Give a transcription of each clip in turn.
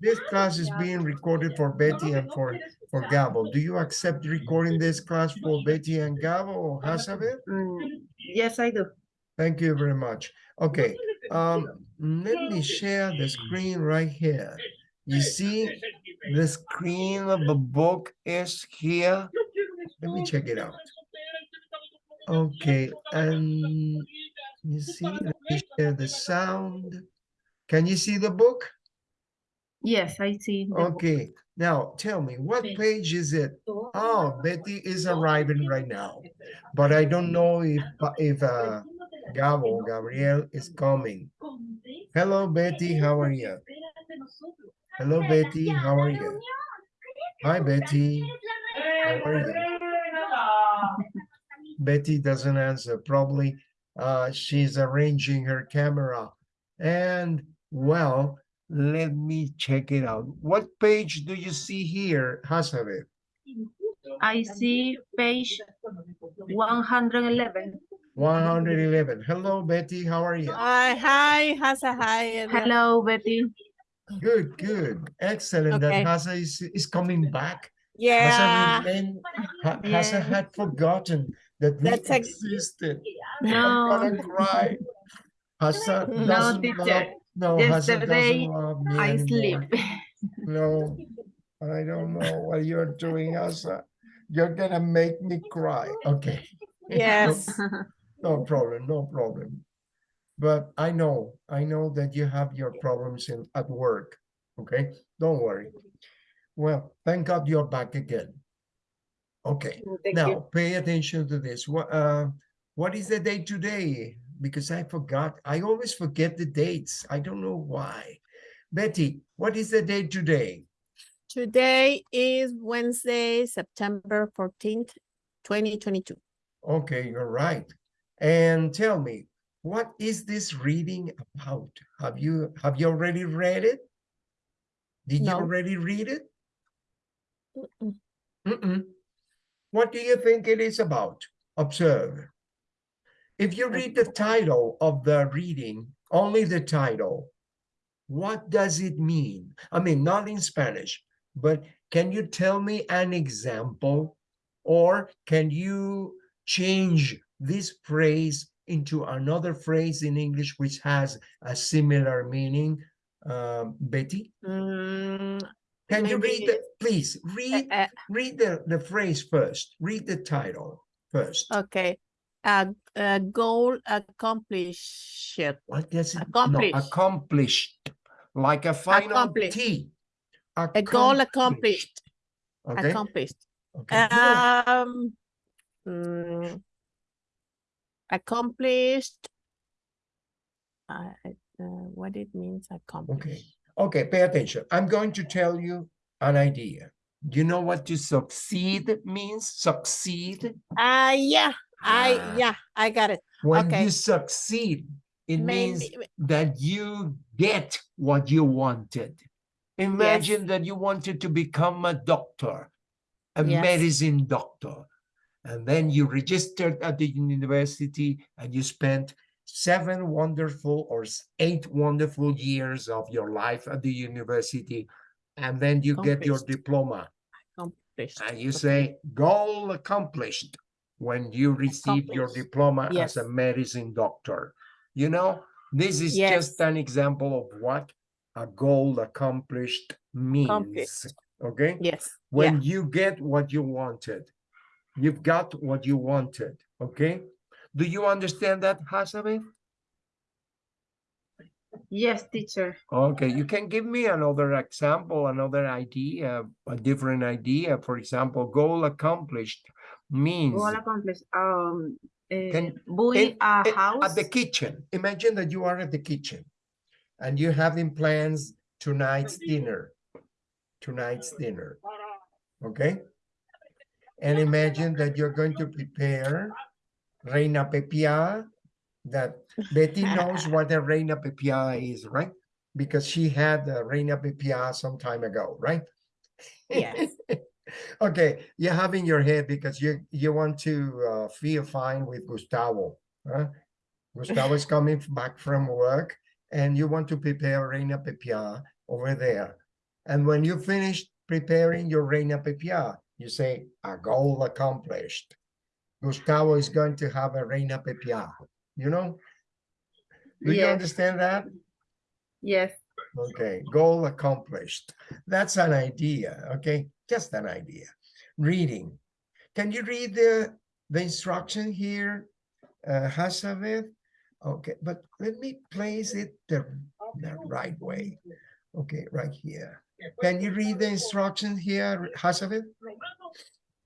This class is being recorded for Betty and for, for Gabo. Do you accept recording this class for Betty and Gabo or Hazabeth? Mm, Yes, I do. Thank you very much. Okay, um, let me share the screen right here. You see, the screen of the book is here. Let me check it out. Okay, and you see, let me share the sound. Can you see the book? Yes, I see. the book. Okay, now tell me, what page is it? Oh, Betty is arriving right now, but I don't know if, if, uh, Gabo, Gabriel is coming. Hello, Betty, how are you? Hello, Betty, how are you? Hi, Betty. How are you? Betty doesn't answer, probably, uh, she's arranging her camera. And, well, let me check it out. What page do you see here, Hazabeth? I see page one hundred eleven. One hundred eleven. Hello, Betty, how are you? Hi, hi, Hasa, hi. Hello, Betty. Good, good, excellent that Okay. Hasa is, is coming back. Yeah, Hasa remained- Ha- Hasa had forgotten that we That's ex- existed. I'm No, gonna cry. Hasa doesn't teacher. love, no, Yesterday, doesn't love me I sleep. No, I don't know what you're doing, Asa. You're gonna make me cry. Okay. yes. No problem, no problem. But I know, I know that you have your problems in at work. Okay, don't worry. Well, thank God you're back again. Okay, Thank now you. pay attention to this. What uh what is the day today? Because I forgot. I always forget the dates. I don't know why. Betty, what is the date today? Today is Wednesday, September fourteenth, twenty twenty-two. Okay, you're right. And tell me, what is this reading about? Have you have you already read it? Did you already read it? Mm-mm. Mm-mm. What do you think it is about? Observe. If you read the title of the reading, only the title, what does it mean? I mean, not in Spanish, but can you tell me an example? Or can you change this phrase into another phrase in English which has a similar meaning? Um, Betty, Mm, can you read the, please, read uh, read the, the phrase first. Read the title first. okay, a, a goal accomplished. What does it? no, Accomplished. accomplished, like a final Accomplished. T. A goal accomplished. Okay. Accomplished. okay. Um, mm, accomplished. Uh, uh, what it means accomplished. Okay. Okay, pay attention. I'm going to tell you an idea. Do you know what to succeed means? Succeed. Uh, yeah, I, Ah. yeah, I got it. When Okay. you succeed, it means that you get what you wanted. Imagine that you wanted to become a doctor, a Yes. medicine doctor. And then you registered at the university and you spent seven wonderful or eight wonderful years of your life at the university. And then you get your diploma accomplished. and you say goal accomplished when you receive your Accomplished. diploma as a medicine doctor. You know, this is just an example of what a goal accomplished means. Accomplished. Okay, Yes, yeah, when you get what you wanted, you've got what you wanted. Okay, do you understand that, Hasabe? Yes, teacher. Okay, you can give me another example, another idea, a different idea. For example, goal accomplished means Goal accomplished. Um, eh, Can- in- a in- house. at the kitchen. Imagine that you are at the kitchen and you're having plans tonight's dinner. Tonight's dinner. Okay? And imagine that you're going to prepare reina pepia. That Betty knows what a reina pepia is, right? Because she had a reina pepia some time ago, right? Yes. okay, you have in your head because you you want to uh, feel fine with Gustavo. Huh? Gustavo is coming back from work and you want to prepare Reina Pepia over there. And when you finish preparing your Reina Pepia, you say, a goal accomplished. Gustavo is going to have a Reina Pepia, you know? Do you understand that? Yes. Okay, goal accomplished. That's an idea, okay? Just an idea. Reading. Can you read the, the instruction here, uh, Hazabeth? Okay, but let me place it the, the right way. Okay, right here. Can you read the instruction here, Hazabeth?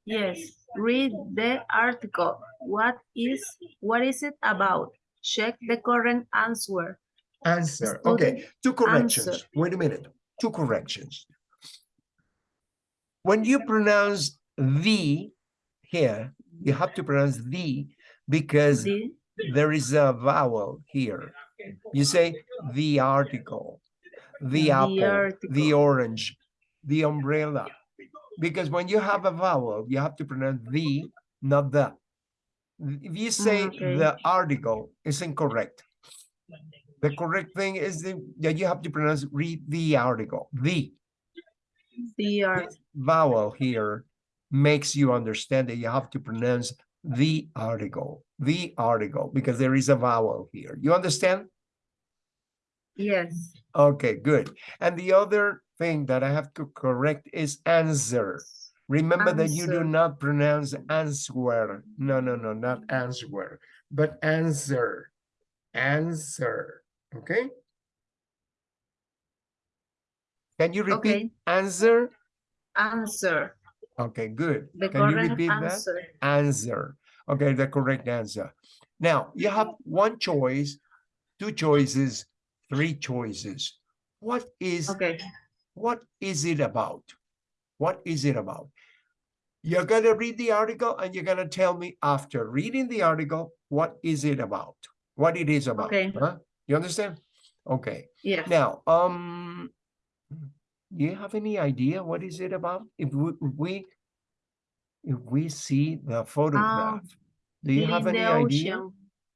Yes. Read the article. What is what is it about? Check the current answer. Answer. Student Okay, two corrections. answer. Wait a minute. Two corrections. When you pronounce the here, you have to pronounce the because The there is a vowel here. You say the article, the The apple, the orange, the umbrella. Because when you have a vowel, you have to pronounce the, not the. If you say mm, okay. the article, it's incorrect. The correct thing is that you have to pronounce read the article, the the art. this vowel here makes you understand that you have to pronounce the article, the article, because there is a vowel here. You understand? Yes. Okay, good. And the other thing that I have to correct is answer. Remember that you do not pronounce answer. No, no, no, not answer, but answer. Answer. Okay? Can you repeat Okay. answer? Answer. Okay, good. The Can you repeat that? answer. answer. Okay, the correct answer. Now you have one choice, two choices, three choices. What is Okay. what is it about? What is it about? You're gonna read the article and you're gonna tell me after reading the article, what is it about? What it is about? Okay. Huh? You understand? Okay. Yeah. Now, um, do you have any idea what is it about? If we, if we, if we see the photograph, do you have any idea?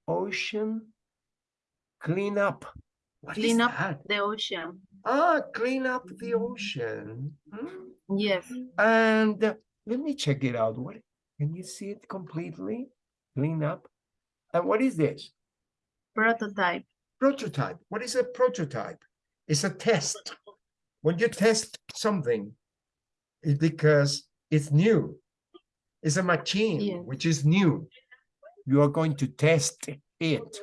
ocean. Clean up. What is Clean up that? the ocean. Ah, clean up the ocean. Hmm. Yes. And uh, let me check it out. What can you see it completely? Clean up. And what is this? Prototype. prototype. What is a prototype? It's a test. When you test something, it's because it's new. It's a machine Yeah. which is new. You are going to test it.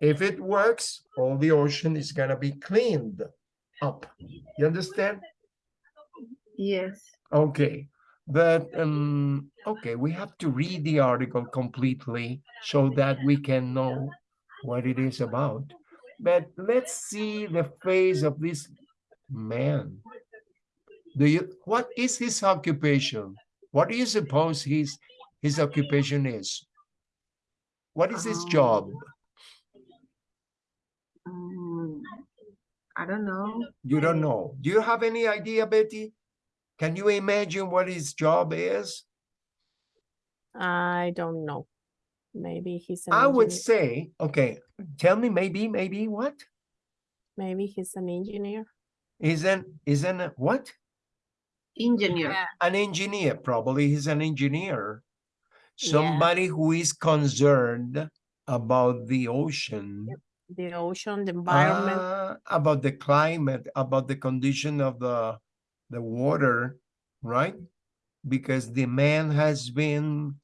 If it works, all the ocean is gonna be cleaned up. You understand? Yes. Okay, but um, okay, we have to read the article completely so that we can know what it is about. But let's see the face of this man. Do you, what is his occupation? What do you suppose his, his occupation is? What is his Um, job? Mm, I don't know. You don't know. Do you have any idea, Betty? Can you imagine what his job is? I don't know. Maybe he's an I would say, okay, tell me maybe, maybe what? Maybe he's an engineer. Isn't, isn't, a- what? Engineer. An engineer, probably he's an engineer. Yeah. Somebody who is concerned about the ocean, The ocean, the environment. uh, about the climate, about the condition of the, the water, right? Because the man has been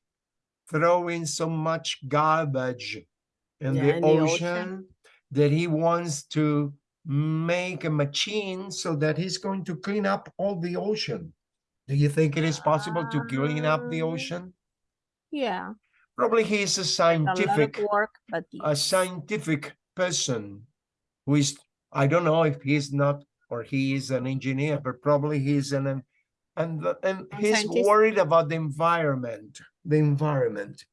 throwing so much garbage in Yeah, the in the ocean. ocean that he wants to make a machine so that he's going to clean up all the ocean. Do you think it is possible to clean up the Uh, ocean? Yeah, Probably he is a a scientific, of work, but a scientific person who is, I don't know if he's not, or he is an engineer, but probably he's an, an- and, and A he's scientist. worried about the environment, the environment.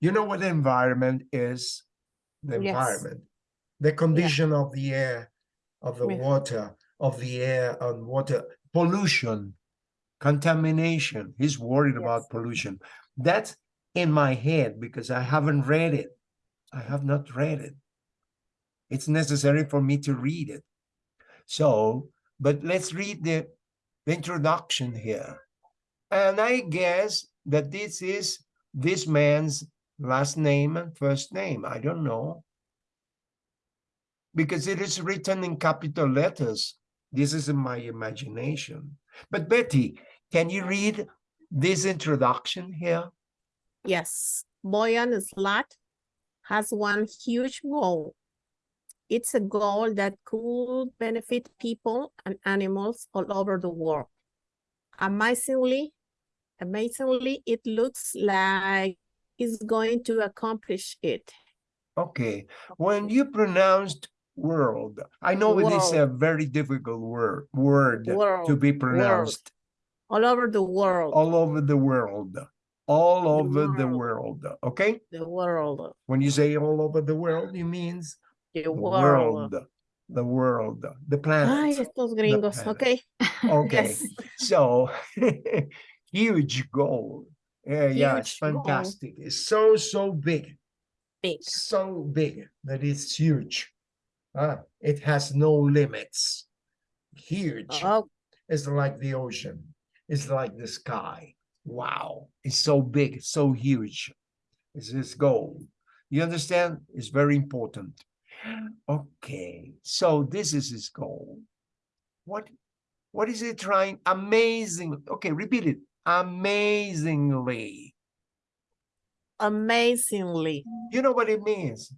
You know what the environment is? The Yes. environment, the condition of the air, of the Yes. water, of the air and water, pollution, contamination. He's worried about pollution. That's in my head because I haven't read it. I have not read it. it's necessary for me to read it. So, but let's read the, the introduction here. And I guess that this is this man's last name and first name. I don't know. Because it is written in capital letters. This is in my imagination. But Betty, can you read this introduction here? Yes, Boyan Slat has one huge goal. It's a goal that could benefit people and animals all over the world. Amazingly, amazingly, it looks like he's going to accomplish it. Okay, when you pronounced world, I know it is a very difficult word word to be pronounced all over the world, all over the world, all The over the world. world. Okay, the world, when you say all over the world, it means the world. world, the world, the Ay, planet. estos gringos, planet. okay. Okay, so huge goal. Yeah, yeah, it's Huge goal. fantastic. It's so so big. Big. so big that it's huge. Ah, it has no limits. Huge. Oh, It's like the ocean. It's like the sky. Wow. It's so big, so huge. It's his goal. You understand? It's very important. Okay, so this is his goal. What what is he trying? Amazing. Okay, repeat it. Amazingly. amazingly. You know what it means?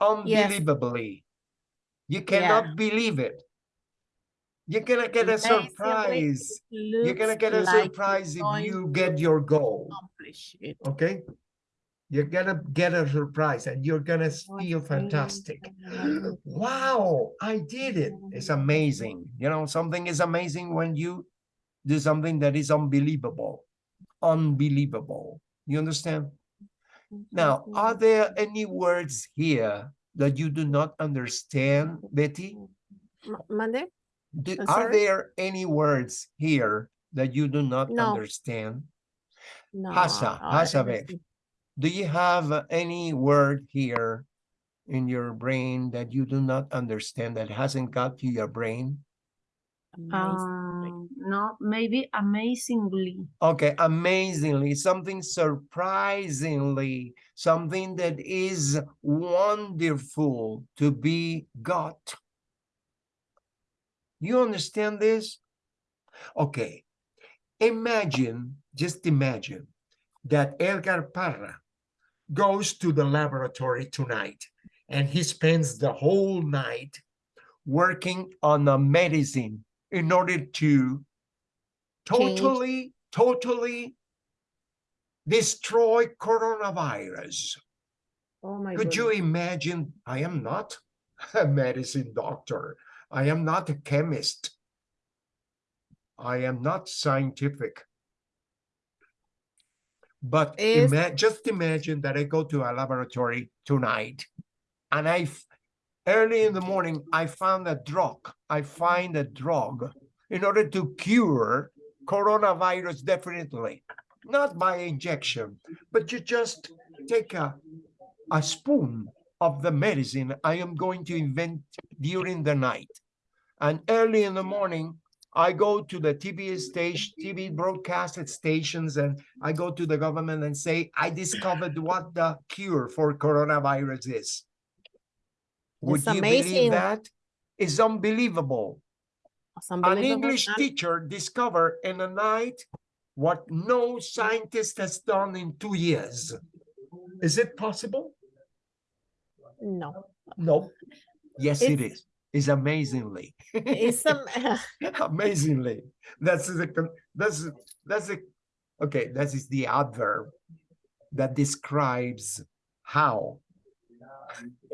Unbelievably. You cannot believe it. You're gonna get a surprise. You're gonna get a like surprise if you get your goal. accomplish it. Okay? You're gonna get a surprise and you're gonna feel fantastic. Wow, I did it. It's amazing. You know, something is amazing when you do something that is unbelievable. Unbelievable. You understand? Now, are there any words here that you do not understand, Betty? Mande? Do- are there any words here that you do not No. understand? No. Hasa, I Hasa, don't Bev. see. Do you have any word here in your brain that you do not understand that hasn't got to your brain? Um, no, maybe amazingly. Okay, amazingly, something surprisingly, something that is wonderful to be got. You understand this? Okay, imagine, just imagine that Edgar Parra goes to the laboratory tonight and he spends the whole night working on a medicine in order to Change. totally, totally destroy coronavirus. Oh my Could you imagine? I am not a medicine doctor. I am not a chemist. I am not scientific. But ima- just imagine that I go to a laboratory tonight and I, early in the morning, I found a drug. I find a drug in order to cure coronavirus definitely. Not by injection, but you just take a, a spoon of the medicine I am going to invent during the night. And early in the morning, I go to the TV station, TV broadcasted stations, and I go to the government and say, I discovered what the cure for coronavirus is. Would That's you believe amazing. that? It's unbelievable. It's An. English teacher discovered in a night what no scientist has done in two years. Is it possible? No, No. Yes, it It's- is. It's amazingly. it's um, amazingly. That's the that's that's the okay. That is the adverb that describes how.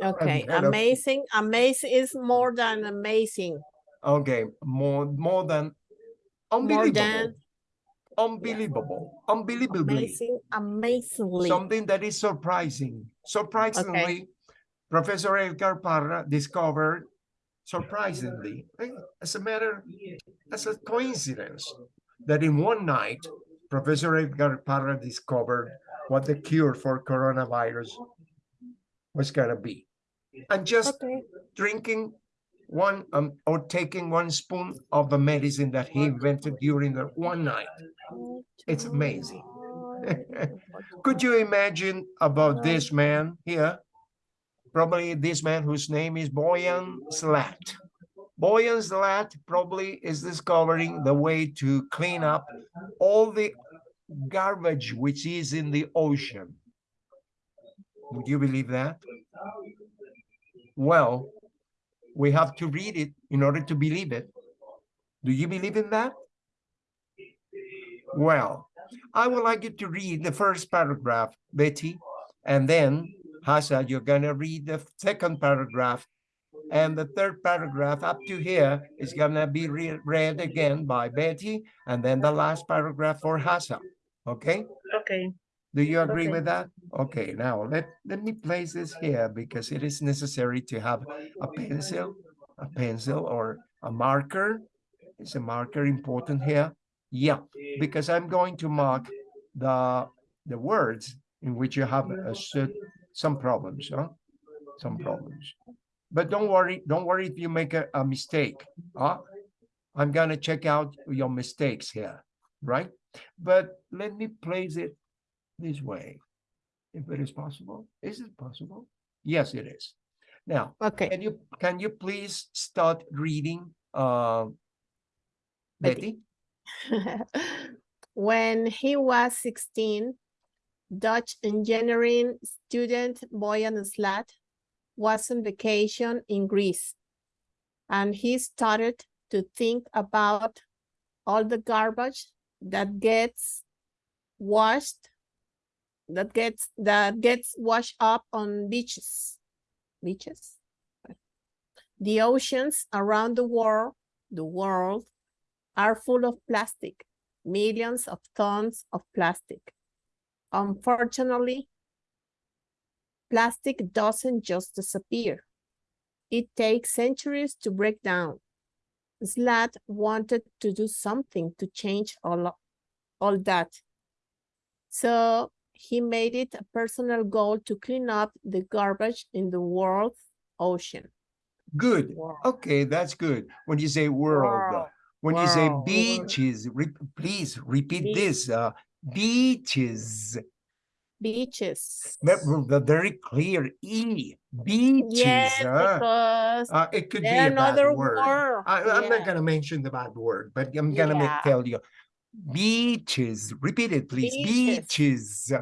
Okay. Amazing. Amazing is more than amazing. Okay, more more than More unbelievable, than unbelievable, unbelievably. amazing. Amazingly. something that is surprising. Surprisingly, Professor Edgar Parra discovered, surprisingly, eh, as a matter, as a coincidence, that in one night, Professor Edgar Parra discovered what the cure for coronavirus was gonna be. And just Okay. drinking one um or taking one spoon of the medicine that he invented during the one night. It's amazing. Could you imagine about this man here? Probably this man whose name is Boyan Slat. Boyan Slat probably is discovering the way to clean up all the garbage which is in the ocean. Would you believe that? Well, we have to read it in order to believe it. Do you believe in that? Well, I would like you to read the first paragraph, Betty, and then Hasa, you're gonna read the second paragraph. And the third paragraph up to here is gonna be re- read again by Betty, and then the last paragraph for Hasa. Okay? Okay. Do you agree Okay. with that? Okay, now let, let me place this here because it is necessary to have a pencil, a pencil or a marker. Is a marker important here? Yeah, because I'm going to mark the, the words in which you have a some problems, huh? Some problems. But don't worry, don't worry if you make a, a mistake, huh? I'm gonna check out your mistakes here, right? But let me place it this way, if it is possible. Is it possible? Yes, it is. Now, Okay, can you, can you please start reading, uh, Betty. Betty? when he was 16, Dutch engineering student Boyan Slat was on vacation in Greece. And he started to think about all the garbage that gets washed, that gets that gets washed up on beaches. Beaches. The oceans around the world, the world are full of plastic, millions of tons of plastic. Unfortunately, plastic doesn't just disappear. It takes centuries to break down. Slat wanted to do something to change all, all that. So he made it a personal goal to clean up the garbage in the world's ocean. Good. World. Okay, that's good. When you say world, World. when you say beaches, re- please repeat Beach. this, uh, beaches. Beaches. Very clear E, beaches. Yes, huh? because Uh, it could be there a bad another word. word. I, I'm not gonna mention the bad word, but I'm gonna Yeah. tell you. Beaches, repeat it, please. Beaches. Beaches.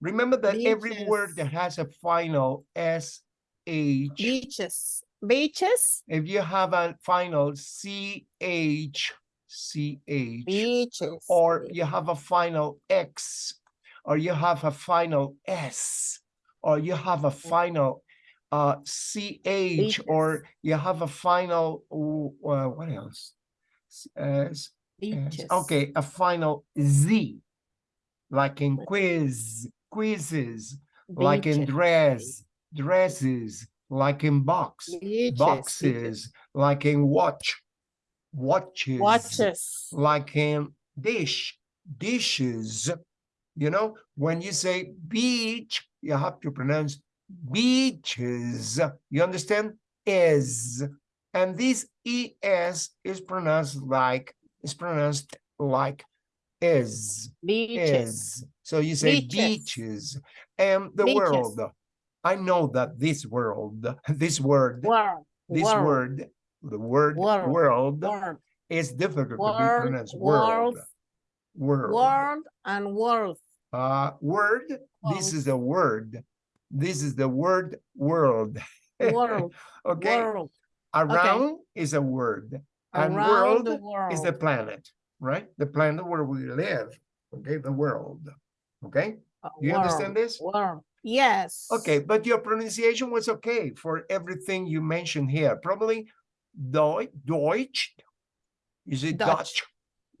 Remember that every word that has a final S H, Beaches. Beaches. if you have a final C H, C H, Beaches. or you have a final X, or you have a final S, or you have a final uh CH, or you have a final, uh, what else? Uh, s- Yes, Beaches. Okay, a final Z, like in quiz, quizzes, like in dress, dresses, like in box, Beaches. beaches. boxes, like in watch, watches, Watches. like in dish, dishes. You know, when you say beach, you have to pronounce beaches. You understand? Is. And this es is pronounced like, is pronounced like is, Beaches. is. So you say Beaches. beaches. And the Beaches. world. I know that this world, this word, World. this world, word, the word World. world World. is difficult to be World. pronounced. World. World. World. World and world. Uh, word, this is a word. This is the word world. World. Okay, World. around is a word. And world the world. is the planet, right? The planet where we live, okay, the world. Okay, Uh, you understand this? World. Yes. okay, but your pronunciation was okay for everything you mentioned here. Probably Deutsch, is it Dutch. Dutch?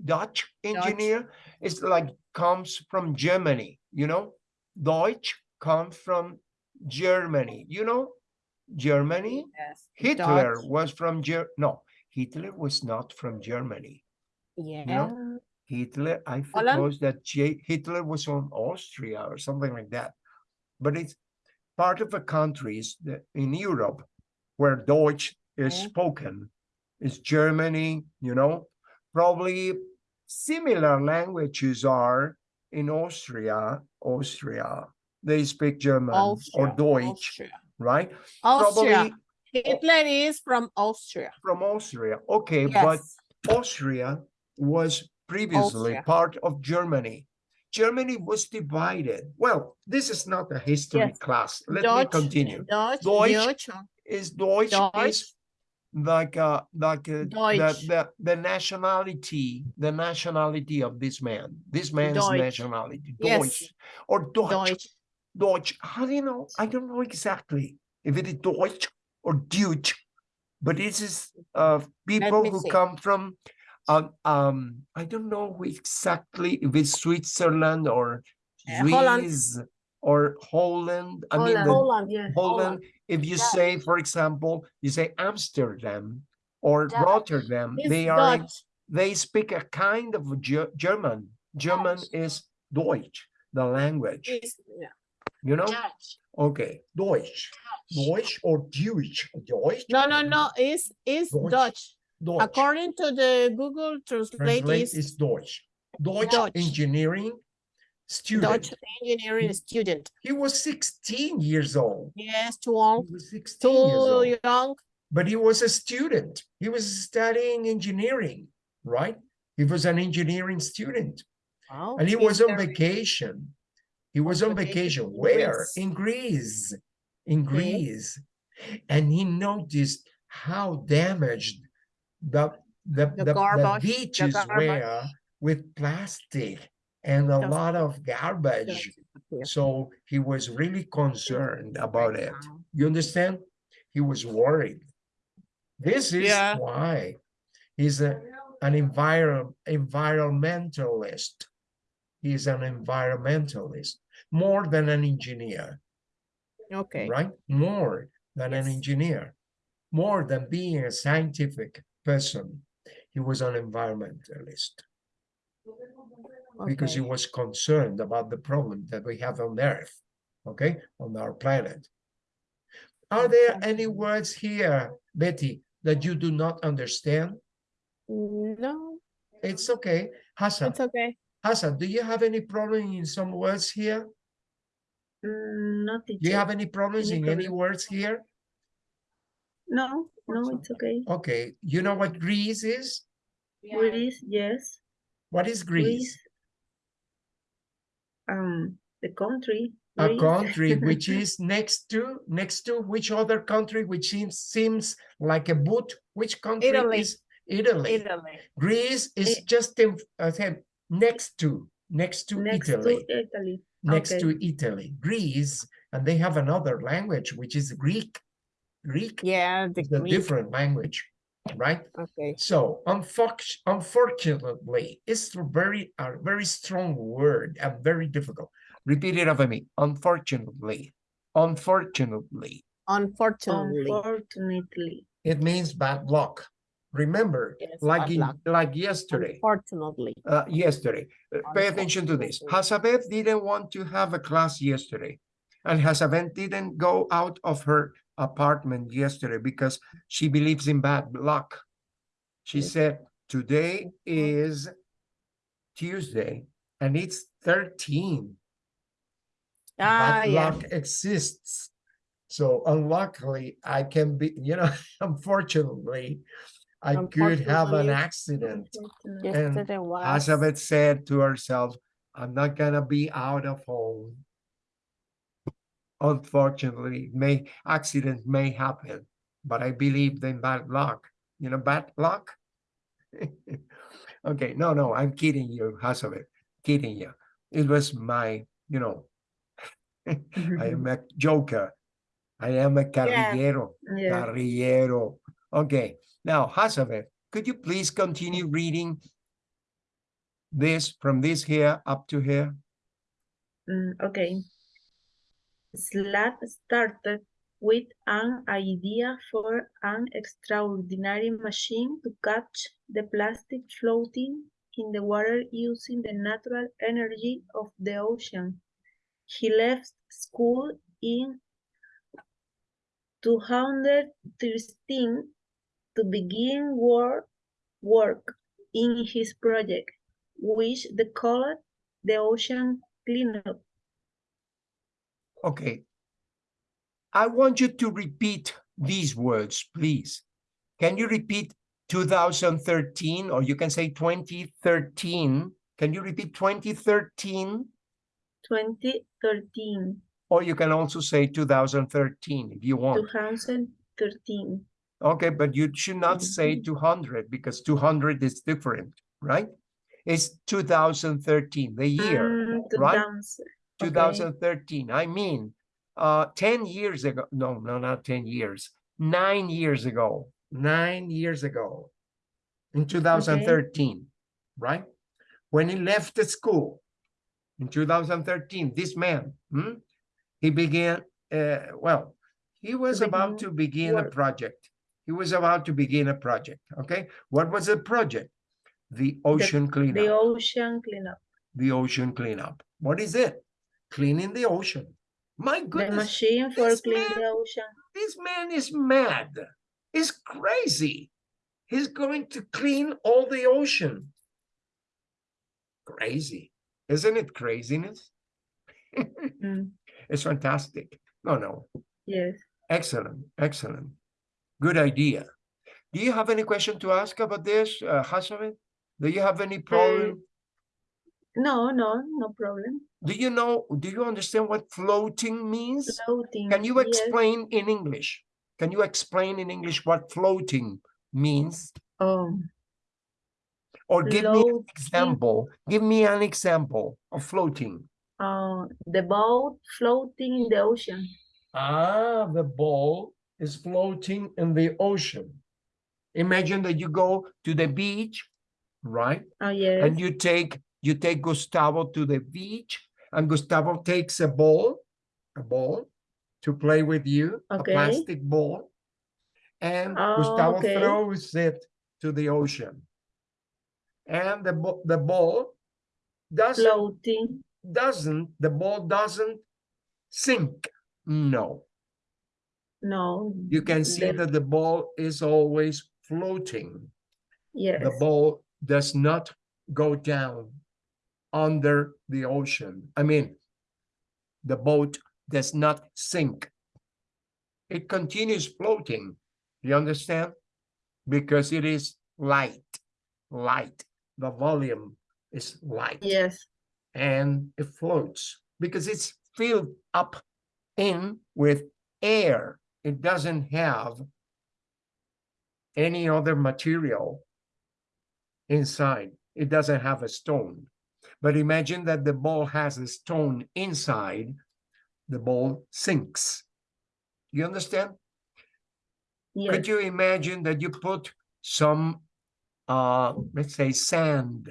Dutch engineer It's like comes from Germany, you know? Deutsch comes from Germany, you know? Germany? Yes. Hitler Dutch. was from Ger, no, Hitler was not from Germany. Yeah. Hitler, I suppose that J- Hitler was from Austria or something like that. But it's part of the countries that in Europe where Deutsch is spoken. It's Germany, you know, probably similar languages are in Austria, Austria. They speak German or Deutsch, Austria. right? Austria. Probably Hitler is from Austria. from Austria. Okay, but Austria was previously Austria. part of Germany. Germany was divided. Well, this is not a history Yes. class. Let Deutsch, me continue. Deutsch, Deutsch Deutsch, Is Deutsch, Deutsch. is like uh like uh, the, the the nationality, the nationality of this man. This man's Deutsch. nationality. Yes. Deutsch or Deutsch. Deutsch. Deutsch. How do you know? I don't know exactly if it is Deutsch or Deutsch, but this is uh people who see. come from um um I don't know exactly if it's Switzerland or Uh, Holland. Swiss or Holland. I mean Holland. the Holland. Yes. Holland. If you Dutch. say, for example, you say Amsterdam or. Rotterdam, It's they are Dutch. they speak a kind of Ge- German. German Dutch. is Deutsch, the language. Yeah. You know? Dutch. Okay, Deutsch, Deutsch or Jewish. Deutsch. No, no, no, it's, it's Deutsch. Dutch. Deutsch. According to the Google Translate Translate is is Deutsch. Deutsch Dutch. engineering student. Dutch engineering student. He was 16 years old. Yes, too He old, was 16 years too old. young. but he was a student. He was studying engineering, right? He was an engineering student Oh, and he he's was on very- vacation. He was on vacation. Where? Greece. In Greece. In Okay. Greece. And he noticed how damaged the the, The the, the the beaches garbage. were with plastic and a lot of garbage. So he was really concerned about it. You understand? He was worried. This is Yeah. why he's a, an enviro- environmentalist. He's an environmentalist more than an engineer, Okay, right? More than an engineer, more than being a scientific person. He was an environmentalist because he was concerned about the problem that we have on Earth, okay, on our planet. Are there any words here, Betty, that you do not understand? No, It's okay. Hassan, it's okay. Hassan, do you have any problem in some words here? Mm, No, Do you have any problems Any in any words here? No, no, it's okay. Okay, you know what Greece is? Greece, yes. What is Greece? Um, the country. A country which is next to, next to which other country which seems, seems like a boot? Which country Italy. is Italy? Italy. Greece is Eh. just in, uh, say, next to, next to Next Italy, to Italy. next okay. to Italy, Greece, and they have another language, which is Greek. Greek Yeah, the is a Greek. different language, right? Okay, So unfortu- unfortunately, it's a very, a very strong word and very difficult. Repeat it after me. Unfortunately, unfortunately, unfortunately. Unfortunately. it means bad luck. Remember, Yes, like in, like yesterday, Unfortunately. uh, yesterday. Uh, Pay attention to this. Unfortunately. Hasabeth didn't want to have a class yesterday. And Hasabeth didn't go out of her apartment yesterday because she believes in bad luck. She Yes. said, today is Tuesday and it's 13. Ah, Bad yeah. luck exists. So unluckily, I can be, you know, unfortunately, I could have an accident. Unfortunately. And Yesterday. Elizabeth said to herself, I'm not gonna be out of home. Unfortunately, may accident may happen, but I believe in bad luck. You know, bad luck. okay, no, no, I'm kidding you, Elizabeth, kidding you. It was my, you know, I am mm-hmm. a joker. I am a carrillero. Yeah. Carrillero. Okay, now Elizabeth, could you please continue reading this from this here up to here? Mm, okay. Slat started with an idea for an extraordinary machine to catch the plastic floating in the water using the natural energy of the ocean. He left school in 213 to begin work, work in his project, which they called the ocean cleanup. Okay. I want you to repeat these words, please. Can you repeat 2013 or you can say 2013? Can you repeat 2013? 2013, Or you can also say 2013 if you want. 2013. Okay, but you should not say Mhm. 200 because 200 is different, right? It's 2013, the year. Mm, right? okay. 2013. I mean, uh, 10 years ago. No, no, not 10 years. Nine years ago. Nine years ago. In 2013, right? When he left the school in 2013, this man, hmm, he began, uh, well, he was about to begin a project. He was about to begin a project. Okay. What was the project? The ocean cleanup The ocean cleanup. the ocean cleanup. What is it? Cleaning the ocean. My goodness. The machine for cleaning the ocean. this man is mad. He's crazy. He's going to clean all the ocean. Crazy. Isn't it craziness? Mm, It's fantastic. No, no. yes. Excellent. Excellent. Good idea. Do you have any question to ask about this, uh, Hasavet? Do you have any problem? No, no, no problem. Do you know, do you understand what floating means? Floating. Can you yes. explain in English? Can you explain in English what floating means? Oh, Or give me an example. Give me an example of floating. uh, the boat floating in the ocean. Ah, the ball is floating in the ocean. Imagine that you go to the beach, right? Oh, yes. And you take you take Gustavo to the beach, and Gustavo takes a ball, a ball, to play with you, Okay. a plastic ball, and Oh, Gustavo okay. throws it to the ocean, and the the ball doesn't Floating. doesn't the ball doesn't sink. No, No. you can see the- that the ball is always floating. Yes. the ball does not go down under the ocean. I mean, the boat does not sink. It continues floating. You understand? Because it is light, light. The volume is light Yes. and it floats because it's filled up in with air. It doesn't have any other material inside. It doesn't have a stone. But imagine that the ball has a stone inside, the ball sinks. You understand? Yes. Could you imagine that you put some, uh, let's say, sand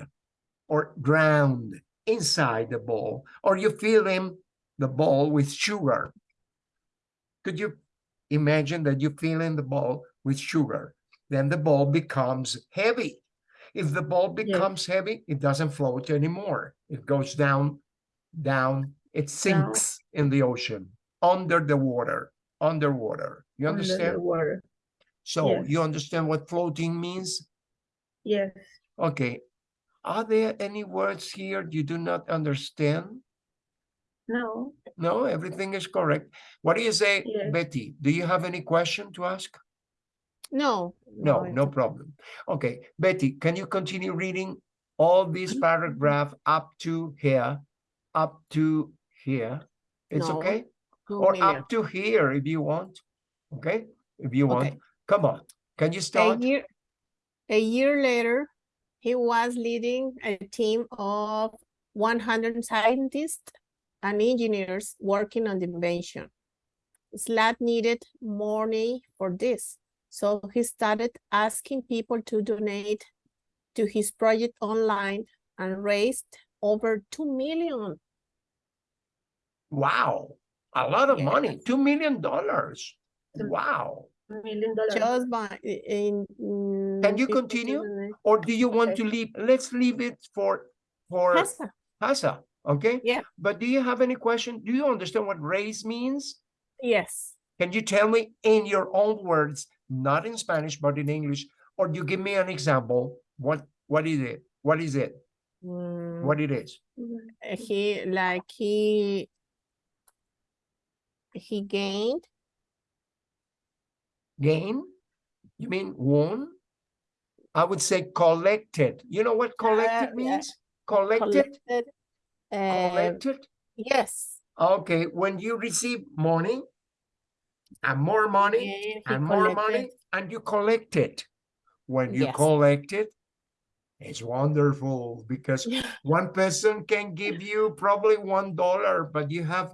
or ground inside the ball, or you fill in the ball with sugar? Could you imagine that you fill in the ball with sugar? Then the ball becomes heavy. If the ball becomes heavy, it doesn't float anymore. It goes down, down, it sinks in the ocean, under the water, underwater. You understand? water. So you understand what floating means? Yes. Okay. Are there any words here you do not understand? No. No, everything is correct. What do you say, Yes. Betty? Do you have any question to ask? No. No, it's no problem. Okay, Betty, can you continue reading all this Mm-hmm. paragraph up to here, up to here? It's No, okay? Two Or million. up to here if you want, okay? If you want, Okay. come on. Can you A start? year, a year later, he was leading a team of one hundred scientists and engineers working on the invention. SLAT needed money for this, so he started asking people to donate to his project online and raised over two million. Wow, a lot of money, Yes. two million dollars. Mm. Wow. Million dollars. Just by in. Can you continue? Or do you want Okay. to leave? Let's leave it for, for Hasa, Hasa, okay? Yeah. But do you have any question? Do you understand what raise means? Yes. Can you tell me in your own words, not in Spanish, but in English, or you give me an example? What what is it? What is it? Mm, What it is? he like he he gained Gain? You mean won? I would say collected. You know what collected yeah. means? Collected, collected uh, collected. yes Okay, when you receive money and more money gained, and more money and you collect it. When you Yes. collect it, it's wonderful because one person can give you probably one dollar, but you have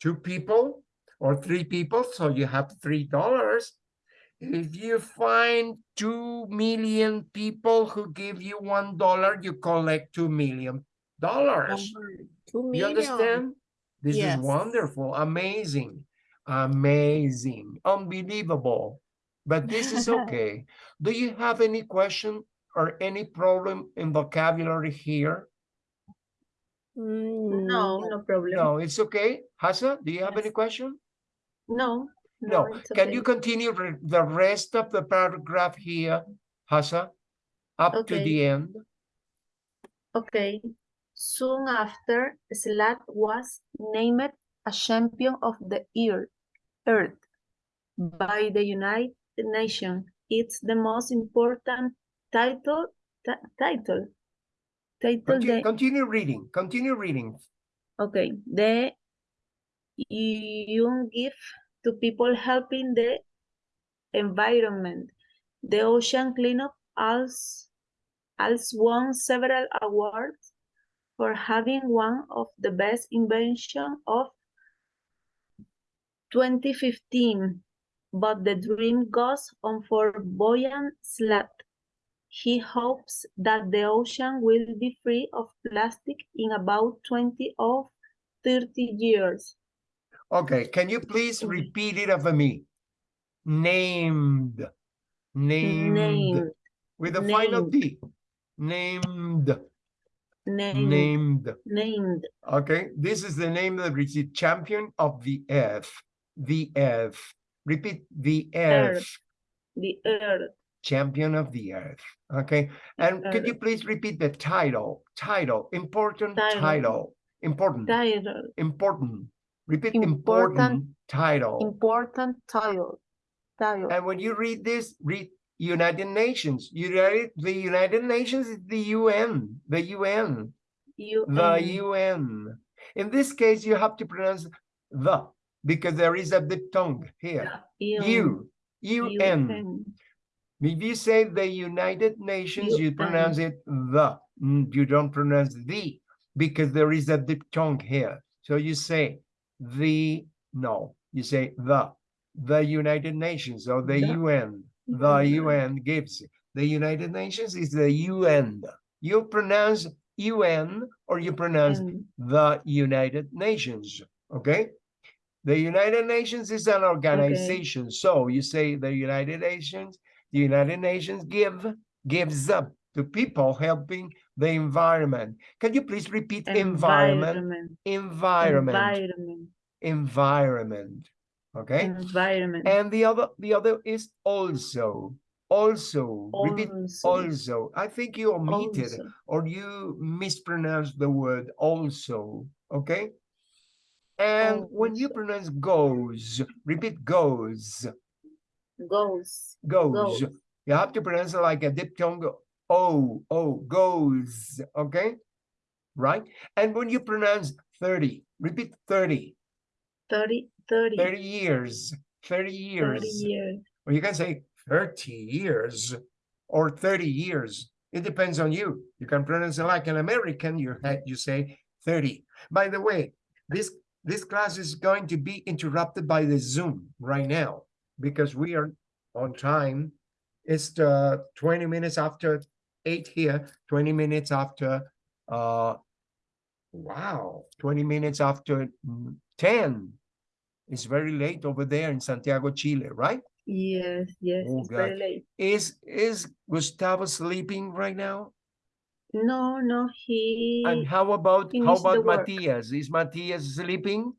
two people or three people, so you have three dollars. If you find two million people who give you one dollar, you collect two million dollars. Two You understand? This is wonderful, amazing, amazing, unbelievable. But this is okay. Do you have any question or any problem in vocabulary here? Mm, No, no problem. No, it's okay. Hasa, do you have any question? No. No. it's Can you continue re- the rest of the paragraph here, Hasa? Up to the end? Okay. Soon after, Slat was named a champion of the earth, by the United Nations. It's the most important title, title, title Continue, the, continue reading, continue reading. okay, the you give to people helping the environment. The ocean cleanup also, also won several awards for having one of the best invention of 2015. But the dream goes on for Boyan Slat. He hopes that the ocean will be free of plastic in about 20 or 30 years. Okay, can you please repeat it after me? Named, named, Named, with a final named. D. Named, named, named. named, Okay, this is the name that received champion of the earth. The earth. Repeat the earth. Earth. the earth, Champion of the earth. Okay, and could you please repeat the title? Title, important Title. title. Important, title, important. Repeat Important important title. important title, title, And when you read this, read United Nations. United, the United Nations is the UN, the UN, the UN, UN. In this case, you have to pronounce the because there is a diphthong here. You, UN. UN, If you say the United Nations, you pronounce it the. Mm, You don't pronounce the because there is a diphthong here. So you say the, no, you say the, the United Nations or the The UN. The UN. Gives. The United Nations is the UN. You pronounce UN or you pronounce and the United Nations, okay? The United Nations is an organization, so you say the United Nations, the United Nations give, gives up to people helping the environment. Can you please repeat environment, environment, environment, environment, environment, okay? environment, And the other, the other is also, also, repeat also, also. I think you omitted also, or you mispronounced the word also, okay? And when you pronounce goes, repeat goes, goes, goes. Goes. You have to pronounce it like a diphthong, oh, oh, goes, okay? Right? And when you pronounce 30, repeat 30, 30, 30, 30 years, 30 30 years. years, Or you can say 30 years or 30 years. It depends on you. You can pronounce it like an American, you you say 30. By the way, this this class is going to be interrupted by the Zoom right now because we are on time. It's uh 20 minutes after 8 here, 20 minutes after uh wow, 20 minutes after mm, 10. It's very late over there in Santiago, Chile, right? yes, yes, Oh, it's very God. late. Is is Gustavo sleeping right now? No, no, he, And how about how about. Matias? Is Matias sleeping?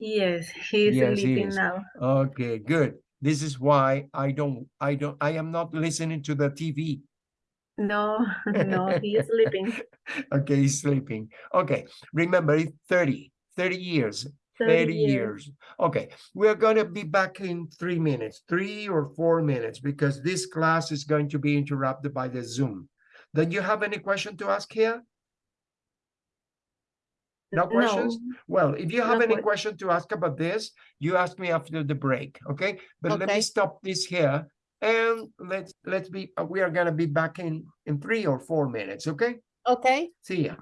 Yes, he's Yes, he sleeping is. now. Okay, good. This is why I don't, I don't, I am not listening to the TV. No, no, he is sleeping. Okay, he's sleeping. Okay, remember it's 30, 30 years, 30 30 years. Okay, we're gonna be back in three minutes, three or four minutes, because this class is going to be interrupted by the Zoom. Do you have any question to ask here? No questions? Well, if you have No any que- question to ask about this, you ask me after the break, okay? But let me stop this here and let's, let's be, we are gonna be back in, in three or four minutes, okay? Okay, See ya.